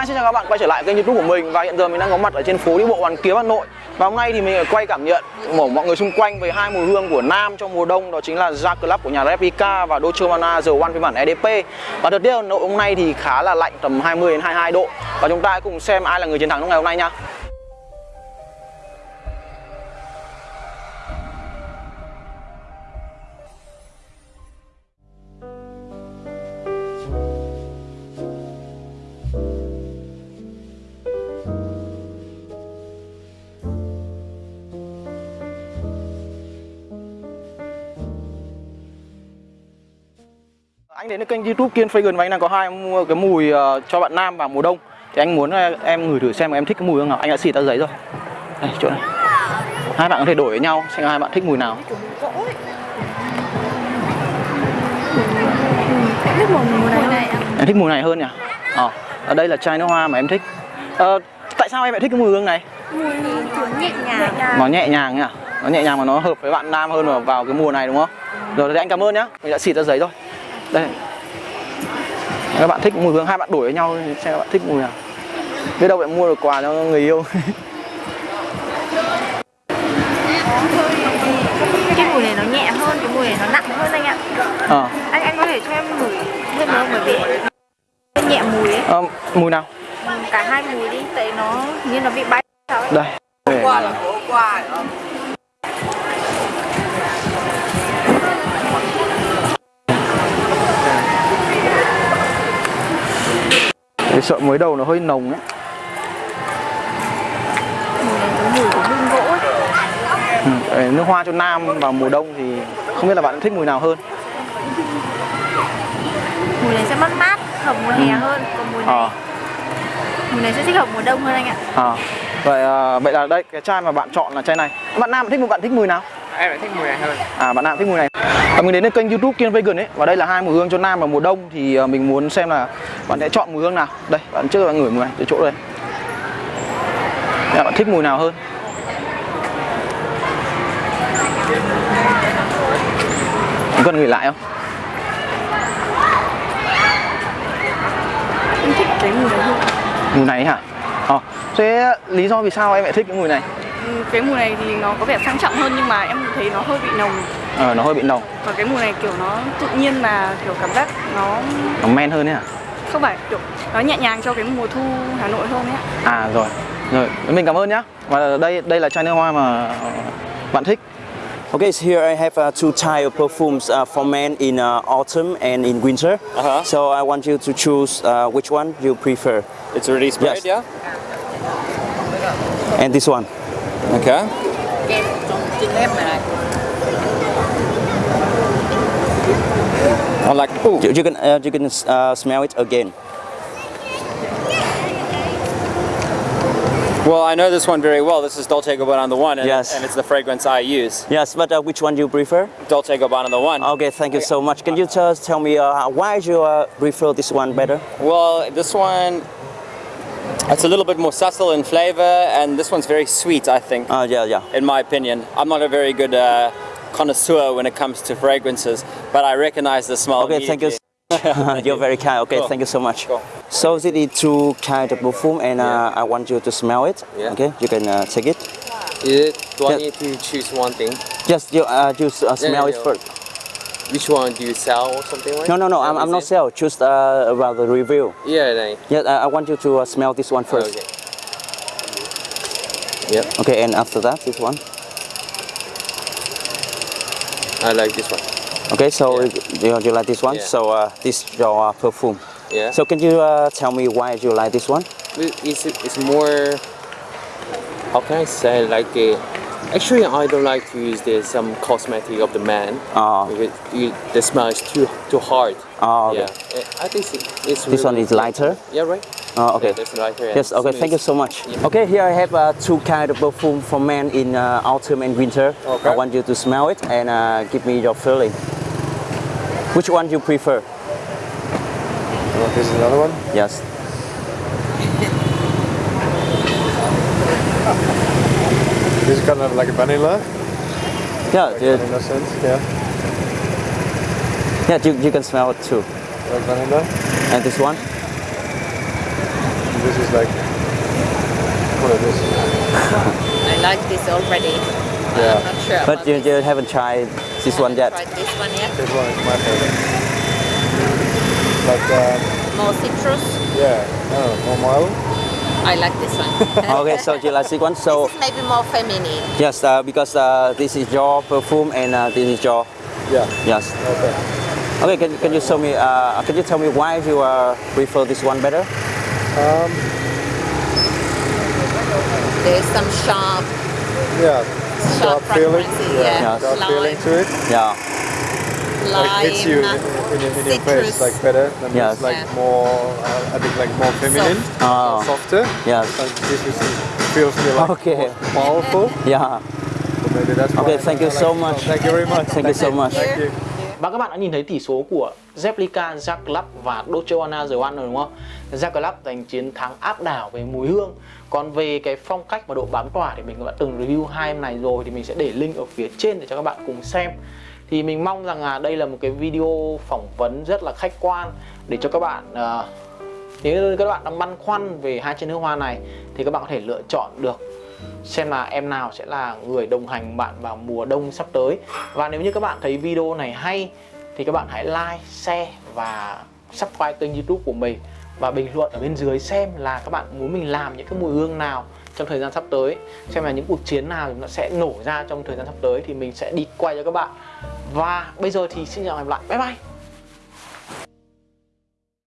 Hi, xin chào các bạn quay trở lại kênh youtube của mình. Và hiện giờ mình đang có mặt ở trên phố đi bộ Hoàn Kiếm Hà Nội. Và hôm nay thì mình quay cảm nhận của mọi người xung quanh về hai mùi hương của Nam trong mùa đông Đó chính là Ja Club của nhà Replica và Dolce Gabbana The One phiên bản EDP Và thời tiết Hà Nội hôm nay thì khá là lạnh tầm 20 đến 22 độ. Và chúng ta hãy cùng xem ai là người chiến thắng trong ngày hôm nay nha. Anh đến kênh youtube Kiên Fragrance và anh đang có hai mua cái mùi uh, cho bạn nam và mùa đông. Thì anh muốn ờ, em ngửi thử xem em thích cái mùi không? nào. Anh đã xịt ra giấy rồi. Đây chỗ này. Hai bạn có thể đổi với nhau xem hai bạn thích mùi nào. Em thích mùi này hơn nhỉ? Ờ, ở đây là chai nước hoa mà em thích. À, Tại sao em lại thích cái mùi hương này? Mùi kiểu nhẹ nhàng Nó nhẹ nhàng nhỉ? Nó nhẹ nhàng mà nó hợp với bạn nam hơn vào, vào cái mùa này đúng không? Rồi thì anh cảm ơn nhá. Mình đã xịt ra giấy rồi. Đây. Các bạn thích mùi hương, hai bạn đổi với nhau xem các bạn thích mùi nào. Biết đâu bạn mua được quà cho người yêu. Cái mùi này nó nhẹ hơn, cái mùi này nó nặng hơn anh ạ. Ờ, Anh anh có thể cho em ngửi thêm nữa bởi vì nó nhẹ mùi ấy. Ờ, mùi nào? Cả hai mùi đi, tại nó như nó bị bay. Sao ấy Đây Cái sợ mới đầu nó hơi nồng ấy. Ừ, Nước hoa cho nam vào mùa đông thì không biết là bạn thích mùi nào hơn. Mùi này sẽ mát mát, hợp mùa hè hơn. Còn mùi này, Ờ, mùi này sẽ thích hợp mùa đông hơn anh ạ. Ờ. Vậy, à, vậy là đây, cái chai mà bạn chọn là chai này. Bạn nam thích bạn thích mùi nào? Em lại thích mùi này hơn À bạn nam thích mùi này à, Mình đến với kênh youtube Kiên Vegan ấy Và đây là hai mùi hương cho nam vào mùa đông Thì à, mình muốn xem là bạn sẽ chọn mùi hương nào Đây, bạn trước bạn ngửi mùi này, từ chỗ đây Đây, Bạn thích mùi nào hơn Có cần ngửi lại không? Em thích cái mùi này hơn Mùi này hả? Ờ, thế lý do vì sao em lại thích cái mùi này? Cái mùi này thì nó có vẻ sang trọng hơn nhưng mà em thấy nó hơi bị nồng Ờ, nó hơi bị nồng, còn cái mùi này kiểu nó tự nhiên mà kiểu cảm giác nó nó men hơn ấy hả? không phải kiểu nó nhẹ nhàng cho cái mùa thu Hà Nội hơn ấy ạ. À rồi, rồi, mình cảm ơn nhá Và đây đây là chai nước hoa mà bạn thích Okay, so here I have uh, two type of perfumes uh, for men in uh, autumn and in winter. Uh-huh. So I want you to choose uh, which one you prefer. It's already sprayed, Yes. yeah? And this one. Okay. I like, ooh, You, you can uh, you can uh, smell it again. well, I know this one very well. This is Dolce Gabbana on the one, and, Yes. and it's the fragrance I use. Yes, but uh, which one do you prefer? Dolce & Gabbana the one. Okay, thank you so much. Can you just tell me uh, why you uh, prefer this one better? Well, this one, it's a little bit more subtle in flavor, and this one's very sweet, I think, Uh, yeah, yeah. in my opinion. I'm not a very good uh, connoisseur when it comes to fragrances, but I recognize the smell. Okay, thank you. immediately. You're very kind. Okay, Cool. thank you so much. Cool. So this is two kind of perfume, and uh, I want you to smell it. Yeah. Okay, you can uh, take it. Is it, do I need to choose one thing? Just you uh, just uh, smell it yeah. first. Which one do you sell or something like No, no, no. I'm, I'm not it? sell. Just uh, about the review. Yeah, right. Yeah, uh, I want you to uh, smell this one first. Okay. Yep, Okay, and after that, this one. I like this one. Okay, so Yeah. you, you like this one? Yeah. So uh, this is your uh, perfume. Yeah. So can you uh, tell me why you like this one? It's, it's more, how can I say, like a, actually I don't like to use the some cosmetic of the man. Oh. Because you, the smell is too too hard. Oh, okay. Yeah, I think it's, it's This one is lighter. Yeah, right. Oh, okay. Yeah, that's lighter. and Yes, okay, thank you so much. Yeah. Okay, here I have uh, two kind of perfume for men in uh, autumn and winter. Okay. I want you to smell it and uh, give me your feeling. Which one do you prefer? This is another one. Yes. This is kind of like a vanilla, Yeah, yeah, in a sense, yeah. yeah you, you can smell it too. Like vanilla. And this one? This is like what it is. I like this already. Yeah. I'm not sure. But about you, this. you haven't tried this one yet. Tried this one yet? This one is my favorite. Like um, More citrus. yeah, I more mild. I like this one. Okay, so you like this one? So this is maybe more feminine. yes, uh, because uh, this is your perfume and uh, this is your Yeah. yes. Okay. Okay, can, can you tell me uh, can you tell me why you uh, prefer this one better? Um, There's some sharp, yeah. sharp Sharp feeling. Yeah. Yeah. Yeah. Sharp Lime, feeling to it. Yeah. Like hits you in, lime, in, your- in your face like better. Than Yes. this like Yeah. more. Uh, I think like more feminine, Oh. softer. Yes. Like this is, feels me like Okay. more powerful. Yeah. So maybe that's Okay, why thank I you like so it. much. Thank you very much. Thank you so much. Thank you. Và các bạn đã nhìn thấy tỷ số của Replica, Jack Club và Dolce Gabbana The One rồi đúng không? Jack Club giành chiến thắng áp đảo về mùi hương. Còn về cái phong cách và độ bám tỏa thì mình đã từng review hai em này rồi thì mình sẽ để link ở phía trên để cho các bạn cùng xem. Thì mình mong rằng là đây là một cái video phỏng vấn rất là khách quan để cho các bạn uh, nếu như các bạn đang băn khoăn về hai chai nước hoa này thì các bạn có thể lựa chọn được xem là em nào sẽ là người đồng hành bạn vào mùa đông sắp tới. Và nếu như các bạn thấy video này hay thì các bạn hãy like, share và subscribe kênh youtube của mình. Và bình luận ở bên dưới xem là các bạn muốn mình làm những cái mùi hương nào trong thời gian sắp tới. Xem là những cuộc chiến nào nó sẽ nổ ra trong thời gian sắp tới thì mình sẽ đi quay cho các bạn và bây giờ thì xin chào và hẹn gặp lại. Bye bye.